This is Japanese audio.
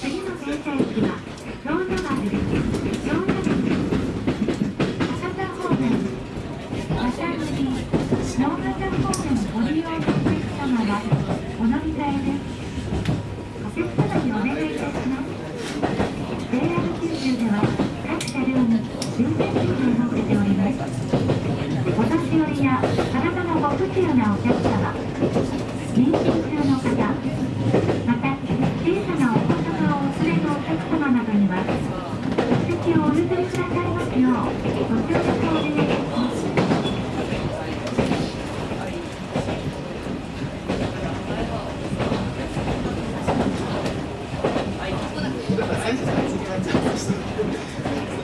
次の停車駅はロード丸です。ロードです。博多方面、また乗り、ノー型方面ご利用のお客様はお乗り換えです。お客様にお願いいたします。JR 九州では各車両に終点席を設けております。お年寄りや体のご不自由なお客様、妊娠中の方、また。小さなお子様をお連れのお客様などには席をお譲りくださいますよう Thank you.